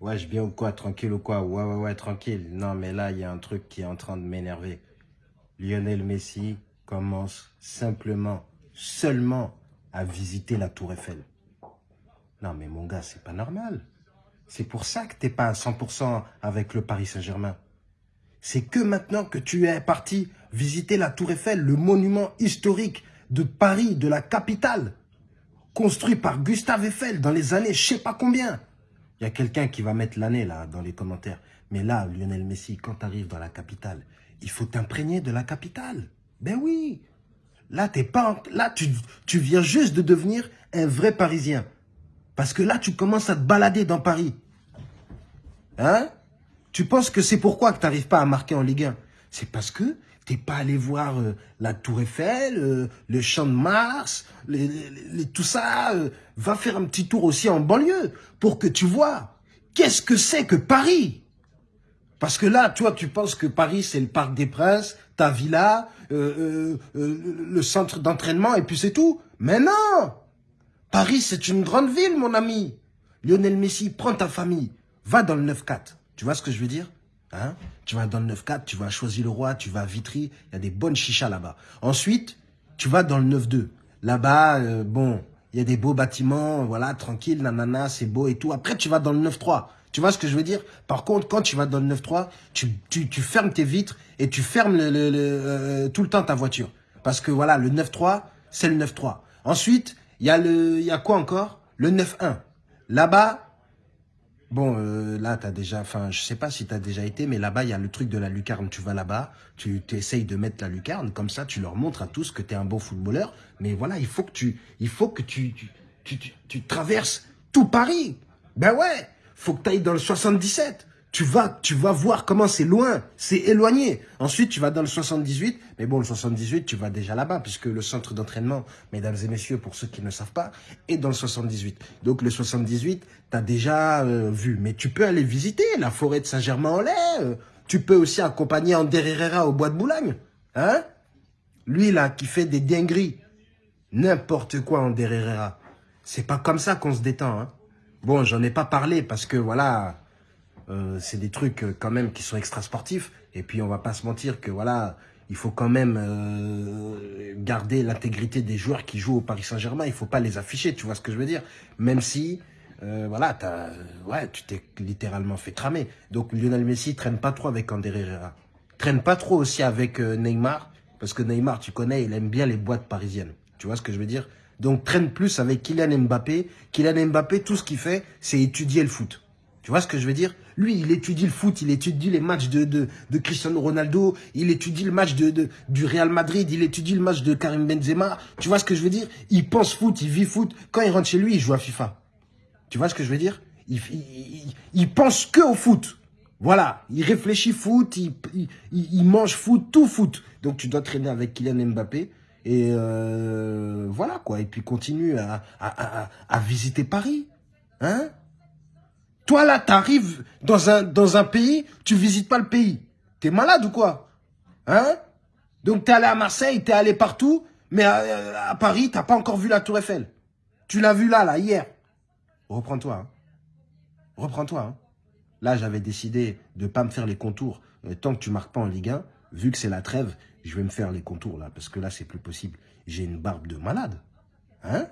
Ouais, je bien ou quoi Tranquille ou quoi? Ouais, ouais, ouais, tranquille. Non, mais là, il y a un truc qui est en train de m'énerver. Lionel Messi commence simplement, seulement, à visiter la Tour Eiffel. Non, mais mon gars, c'est pas normal. C'est pour ça que t'es pas à 100% avec le Paris Saint-Germain. C'est que maintenant que tu es parti visiter la Tour Eiffel, le monument historique de Paris, de la capitale, construit par Gustave Eiffel dans les années je sais pas combien. Il y a quelqu'un qui va mettre l'année là dans les commentaires. Mais là, Lionel Messi, quand tu arrives dans la capitale, il faut t'imprégner de la capitale. Ben oui. Là, t'es pas, là tu, tu viens juste de devenir un vrai Parisien. Parce que là, tu commences à te balader dans Paris. Hein? Tu penses que c'est pourquoi que tu n'arrives pas à marquer en Ligue 1 C'est parce que t'es pas allé voir euh, la Tour Eiffel, euh, le Champ de Mars, tout ça. Euh, va faire un petit tour aussi en banlieue pour que tu vois qu'est-ce que c'est que Paris. Parce que là, toi, tu penses que Paris, c'est le Parc des Princes, ta villa, le centre d'entraînement, et puis c'est tout. Mais non Paris, c'est une grande ville, mon ami. Lionel Messi, prends ta famille, va dans le 9-4. Tu vois ce que je veux dire? Hein? Tu vas dans le 9-4, tu vas à Choisy-le-Roi, tu vas à Vitry, il y a des bonnes chichas là-bas. Ensuite, tu vas dans le 9-2. Là-bas, euh, bon, il y a des beaux bâtiments, voilà, tranquille, nanana, c'est beau et tout. Après, tu vas dans le 9-3. Tu vois ce que je veux dire? Par contre, quand tu vas dans le 9-3, tu, tu, tu, fermes tes vitres et tu fermes le, le, euh, tout le temps ta voiture. Parce que voilà, le 9-3, c'est le 9-3. Ensuite, il y a le, y a quoi encore? Le 9-1. Là-bas, bon, euh, là, tu as déjà, enfin, je sais pas si tu as déjà été, mais là-bas, il y a le truc de la lucarne. Tu vas là-bas, tu essayes de mettre la lucarne, comme ça, tu leur montres à tous que tu es un bon footballeur. Mais voilà, il faut que tu, il faut que tu, tu, tu, tu traverses tout Paris. Ben ouais, faut que tu ailles dans le 77 tu vas, tu vas voir comment c'est loin, c'est éloigné. Ensuite, tu vas dans le 78, mais bon, le 78, tu vas déjà là-bas, puisque le centre d'entraînement, mesdames et messieurs, pour ceux qui ne savent pas, est dans le 78. Donc, le 78, tu as déjà euh, vu. Mais tu peux aller visiter la forêt de Saint-Germain-en-Laye. Euh. tu peux aussi accompagner Ander Herrera au bois de Boulogne. Hein Lui, là, qui fait des dingueries. N'importe quoi, Ander Herrera. C'est pas comme ça qu'on se détend. Hein bon, j'en ai pas parlé parce que, voilà euh, c'est des trucs euh, quand même qui sont extra sportifs. Et puis on va pas se mentir que voilà, il faut quand même euh, garder l'intégrité des joueurs qui jouent au Paris Saint-Germain. Il faut pas les afficher, tu vois ce que je veux dire? Même si, voilà, as, ouais, tu t'es littéralement fait cramer. Donc Lionel Messi traîne pas trop avec Ander Herrera. Traîne pas trop aussi avec Neymar, parce que Neymar, tu connais, il aime bien les boîtes parisiennes. Tu vois ce que je veux dire? Donc traîne plus avec Kylian Mbappé. Kylian Mbappé, tout ce qu'il fait, c'est étudier le foot. Tu vois ce que je veux dire? Lui, il étudie le foot, il étudie les matchs de, Cristiano Ronaldo, il étudie le match du Real Madrid, il étudie le match de Karim Benzema. Tu vois ce que je veux dire? Il pense foot, il vit foot. Quand il rentre chez lui, il joue à FIFA. Tu vois ce que je veux dire? Il, pense que au foot. Voilà, il réfléchit foot, il, mange foot, tout foot. Donc tu dois traîner avec Kylian Mbappé. Et euh, voilà quoi. Et puis continue à visiter Paris. Hein? Toi, là, tu arrives dans un, pays, tu visites pas le pays. T'es malade ou quoi? Hein? Donc, t'es allé à Marseille, t'es allé partout, mais à, Paris, t'as pas encore vu la Tour Eiffel. Tu l'as vu là, là, hier. Reprends-toi. Hein. Reprends-toi. Hein. Là, j'avais décidé de pas me faire les contours. Euh, tant que tu marques pas en Ligue 1, vu que c'est la trêve, je vais me faire les contours là, parce que là, c'est plus possible. J'ai une barbe de malade. Hein?